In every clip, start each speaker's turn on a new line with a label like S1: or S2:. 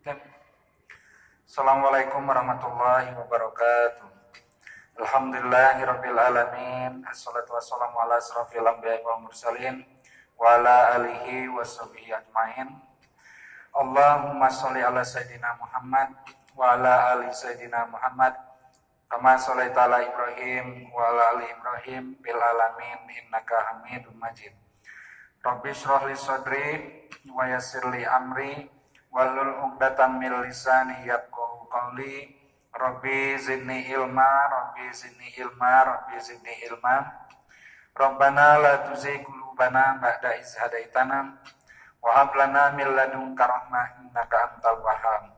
S1: Assalamualaikum warahmatullahi wabarakatuh. Alhamdulillahirabbil alamin. Assalatu wassalamu ala asrofil anbiya'i wal mursalin wa ala alihi washabihi ajmain. Allahumma sholli ala sayidina Muhammad wa ala ali sayidina Muhammad kama sholaita ala Ibrahim wa ala ali Ibrahim bil alamin innaka Hamidum Majid. Rabbi shrah li sadri wa yassir li amri walul 'uqdatam min lisani yafqahu qawli. Rabbi zidni ilma Rabbi zidni ilma Rabbi zidni ilma. Rabbana la tuzigh qulubana ba'da iz hadaitana wa hab lana min ladunka rahmah innaka antal wahhab.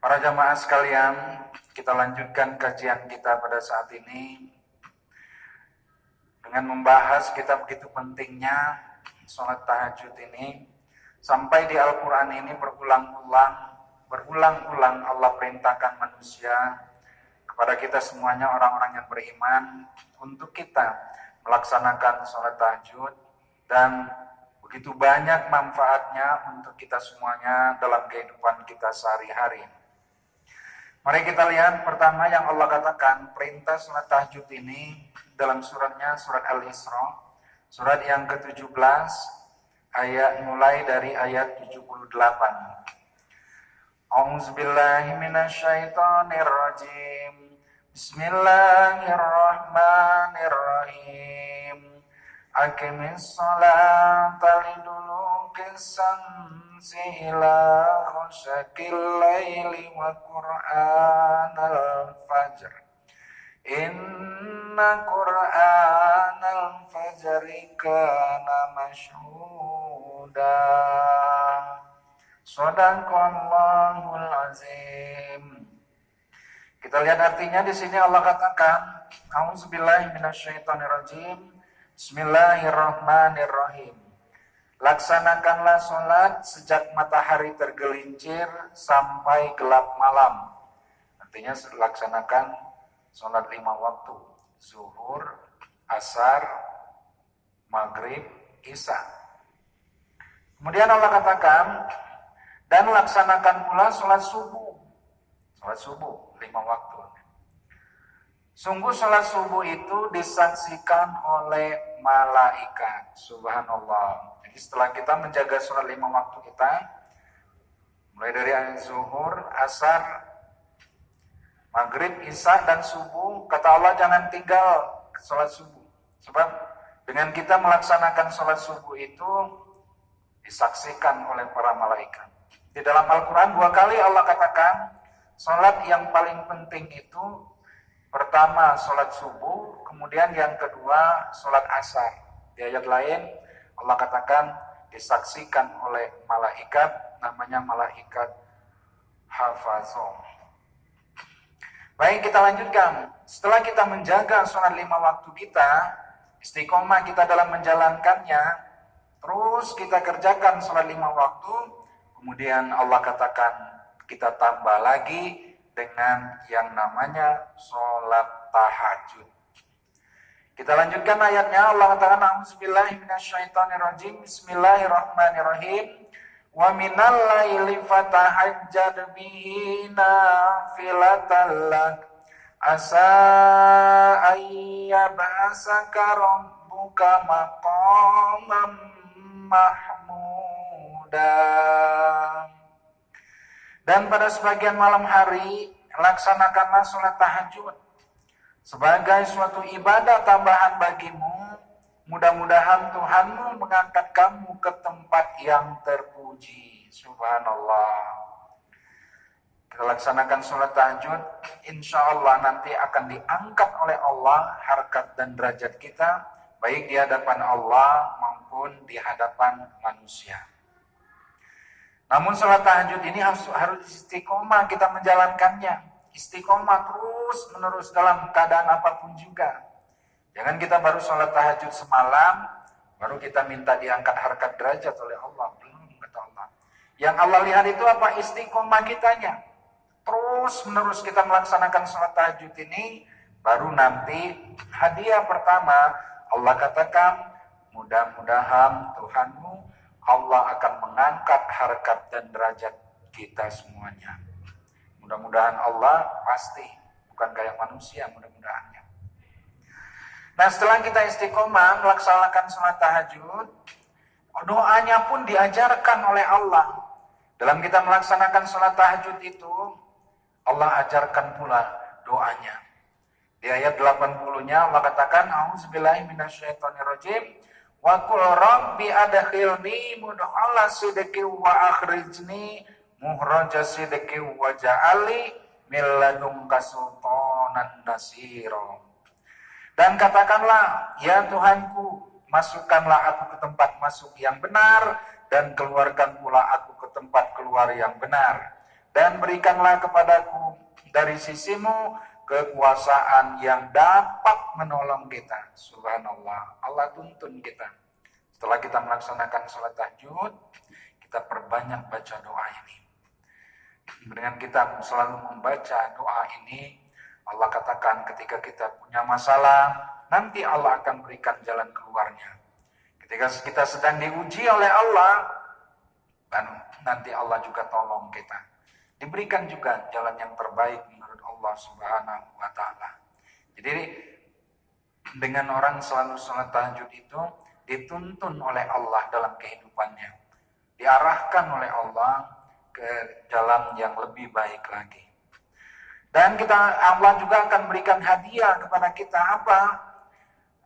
S1: Para jamaah sekalian, kita lanjutkan kajian kita pada saat ini. Dengan membahas kita begitu pentingnya sholat tahajud ini sampai di Al-Quran ini berulang-ulang berulang-ulang Allah perintahkan manusia kepada kita semuanya orang-orang yang beriman untuk kita melaksanakan sholat tahajud dan begitu banyak manfaatnya untuk kita semuanya dalam kehidupan kita sehari-hari. Mari kita lihat pertama yang Allah katakan perintah sholat tahajud ini dalam suratnya surat Al-Isra surat yang ke-17 ayat mulai dari ayat 78. A'udzubillahiminasyaitonirrajim. Bismillahirrahmanirrahim. Akimis sholata lidulukin samsi ila khusyakil layli wa qur'an al-fajr. Inna qur'an al-fajr kana mashhur. الفجر إن قرآن الفجر كان مشهودا Sadaqallahul azim. Kita lihat artinya di sini Allah katakan, Auzubillahi minasyaitonirrajim. Bismillahirrahmanirrahim. Laksanakanlah sholat sejak matahari tergelincir sampai gelap malam. Artinya laksanakan sholat lima waktu. Zuhur, asar, maghrib, isya. Kemudian Allah katakan, dan laksanakan pula sholat subuh. Sholat subuh, lima waktu. Sungguh sholat subuh itu disaksikan oleh malaikat. Subhanallah. Jadi setelah kita menjaga sholat lima waktu kita, mulai dari zuhur, asar, maghrib, isya, dan subuh, kata Allah jangan tinggal sholat subuh. Sebab dengan kita melaksanakan sholat subuh itu disaksikan oleh para malaikat. Di dalam Al-Quran dua kali Allah katakan, sholat yang paling penting itu pertama sholat subuh, kemudian yang kedua sholat asar. Di ayat lain Allah katakan disaksikan oleh malaikat, namanya malaikat hafazah. Baik kita lanjutkan. Setelah kita menjaga sholat lima waktu kita, istiqomah kita dalam menjalankannya, terus kita kerjakan sholat lima waktu, Kemudian Allah katakan kita tambah lagi dengan yang namanya sholat tahajud. Kita lanjutkan ayatnya. Allah katakan A'udzubillahi minasyaitonirrajim. Bismillahirrahmanirrahim. Wa minal laili fatahajjad bihi nafilatan lak Asa ayyabasaka rabbuka maqamam mahmuda dan pada sebagian malam hari, laksanakanlah sholat tahajud. Sebagai suatu ibadah tambahan bagimu, mudah-mudahan Tuhanmu mengangkat kamu ke tempat yang terpuji. Subhanallah. Kita laksanakan sholat tahajud, insya Allah nanti akan diangkat oleh Allah harkat dan derajat kita, baik di hadapan Allah maupun di hadapan manusia. Namun sholat tahajud ini harus, harus istiqomah kita menjalankannya. Istiqomah terus menerus dalam keadaan apa pun juga. Jangan kita baru sholat tahajud semalam, baru kita minta diangkat harkat derajat oleh Allah. Belum, kata Allah. Yang Allah lihat itu apa? Istiqomah kitanya. Terus menerus kita melaksanakan sholat tahajud ini, baru nanti hadiah pertama Allah katakan, mudah-mudahan Tuhanmu Allah akan mengangkat harkat dan derajat kita semuanya. Mudah-mudahan Allah pasti, bukan kayak manusia mudah-mudahannya. Nah setelah kita istiqomah melaksanakan sholat tahajud, doanya pun diajarkan oleh Allah. Dalam kita melaksanakan sholat tahajud itu, Allah ajarkan pula doanya. Di ayat 80-nya Allah katakan, A'udzubillahi minasyaitonirrajim. Wa qul rabbi adkhilni mudkhala sidqi wa akhrijni muhraja sidqi wa ja'ali min ladunka sultanan nasira. Dan katakanlah, ya Tuhanku, masukkanlah aku ke tempat masuk yang benar dan keluarkan pula aku ke tempat keluar yang benar. Dan berikanlah kepadaku dari sisimu kekuasaan yang dapat menolong kita. Subhanallah. Allah tuntun kita. Setelah kita melaksanakan sholat tahajud, kita perbanyak baca doa ini. Dengan kita selalu membaca doa ini, Allah katakan ketika kita punya masalah, nanti Allah akan berikan jalan keluarnya. Ketika kita sedang diuji oleh Allah, dan nanti Allah juga tolong kita. Diberikan juga jalan yang terbaik Allah Subhanahu wa taala. Jadi dengan orang selalu sholat tahajud itu dituntun oleh Allah dalam kehidupannya. Diarahkan oleh Allah ke jalan yang lebih baik lagi. Dan kita Allah juga akan berikan hadiah kepada kita apa?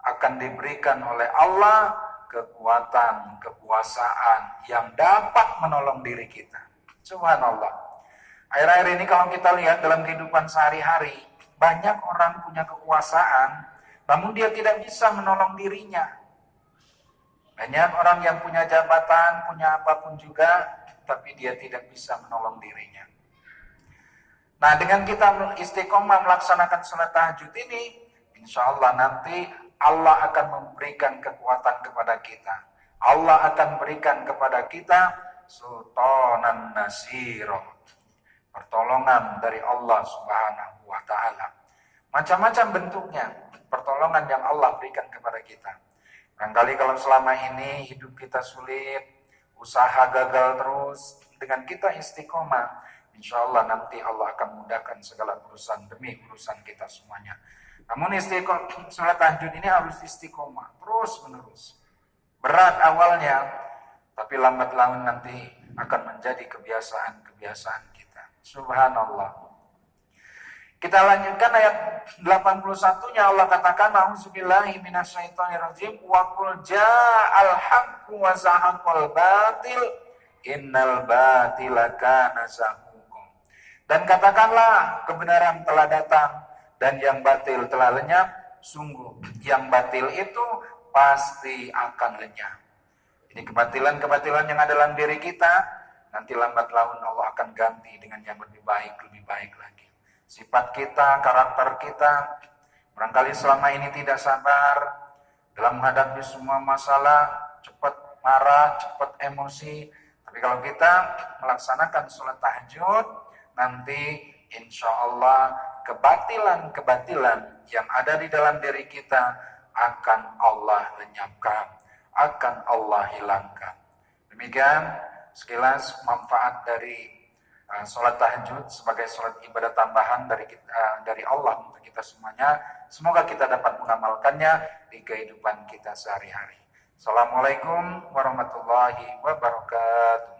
S1: Akan diberikan oleh Allah kekuatan, kekuasaan yang dapat menolong diri kita. Subhanallah. Akhir-akhir ini kalau kita lihat dalam kehidupan sehari-hari, banyak orang punya kekuasaan, namun dia tidak bisa menolong dirinya. Banyak orang yang punya jabatan, punya apa pun juga, tapi dia tidak bisa menolong dirinya. Nah, dengan kita istiqomah melaksanakan sholat tahajud ini, insya Allah nanti Allah akan memberikan kekuatan kepada kita. Allah akan berikan kepada kita sultanan nasiroh pertolongan dari Allah Subhanahu wa taala. Macam-macam bentuknya pertolongan yang Allah berikan kepada kita. Barangkali kalau selama ini hidup kita sulit, usaha gagal terus, dengan kita istiqomah, insya Allah nanti Allah akan mudahkan segala urusan demi urusan kita semuanya. Namun istiqomah, sholat tahajud ini harus istiqomah, terus menerus. Berat awalnya, tapi lambat laun nanti akan menjadi kebiasaan-kebiasaan Subhanallah. Kita lanjutkan ayat 81-nya Allah katakan A'udzubillahi minasyaitonirrajim wa qul ja'al haqqu wa zahaqal batil innal batila kana zahuqa. Dan katakanlah kebenaran telah datang dan yang batil telah lenyap, sungguh yang batil itu pasti akan lenyap. Ini kebatilan-kebatilan yang ada dalam diri kita Nanti lambat laun Allah akan ganti dengan yang lebih baik, lebih baik lagi. Sifat kita, karakter kita, barangkali selama ini tidak sabar dalam menghadapi semua masalah, cepat marah, cepat emosi. Tapi kalau kita melaksanakan sholat tahajud, nanti insya Allah kebatilan-kebatilan yang ada di dalam diri kita akan Allah lenyapkan, akan Allah hilangkan. Demikian sekilas manfaat dari uh, sholat tahajud sebagai sholat ibadah tambahan dari kita, uh, dari Allah untuk kita semuanya. Semoga kita dapat mengamalkannya di kehidupan kita sehari-hari. Assalamualaikum warahmatullahi wabarakatuh.